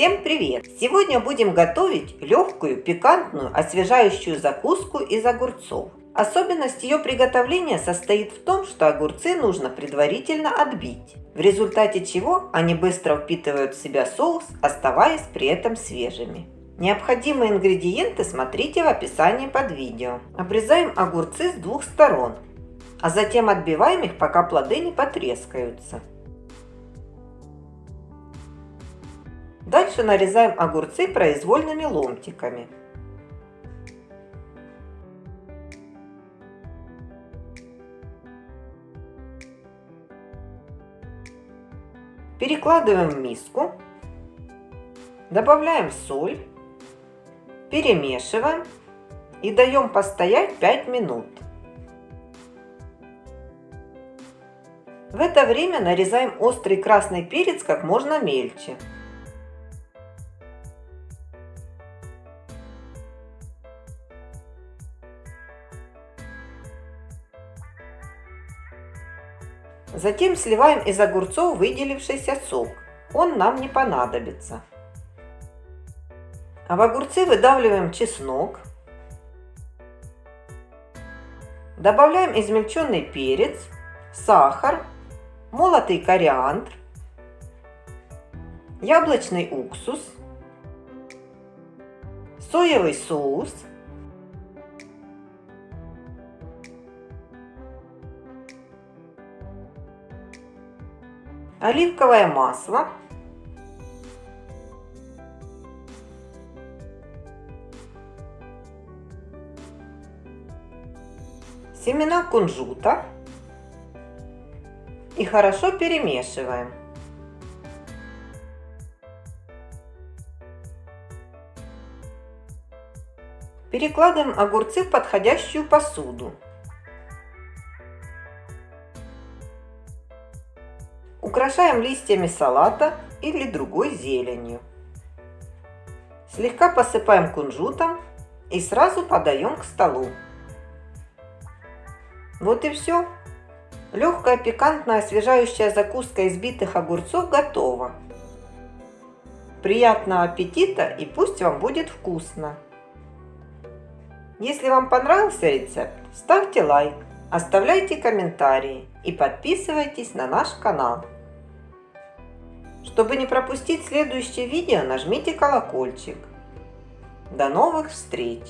Всем привет! Сегодня будем готовить легкую, пикантную, освежающую закуску из огурцов. Особенность ее приготовления состоит в том, что огурцы нужно предварительно отбить, в результате чего они быстро впитывают в себя соус, оставаясь при этом свежими. Необходимые ингредиенты смотрите в описании под видео. Обрезаем огурцы с двух сторон, а затем отбиваем их, пока плоды не потрескаются. Дальше нарезаем огурцы произвольными ломтиками. Перекладываем в миску, добавляем соль, перемешиваем и даем постоять 5 минут. В это время нарезаем острый красный перец как можно мельче. Затем сливаем из огурцов выделившийся сок. Он нам не понадобится. А в огурцы выдавливаем чеснок. Добавляем измельченный перец, сахар, молотый кориандр, яблочный уксус, соевый соус – оливковое масло, семена кунжута и хорошо перемешиваем. Перекладываем огурцы в подходящую посуду. Украшаем листьями салата или другой зеленью. Слегка посыпаем кунжутом и сразу подаем к столу. Вот и все. Легкая, пикантная, освежающая закуска из битых огурцов готова. Приятного аппетита и пусть вам будет вкусно! Если вам понравился рецепт, ставьте лайк, оставляйте комментарии и подписывайтесь на наш канал. Чтобы не пропустить следующее видео, нажмите колокольчик. До новых встреч!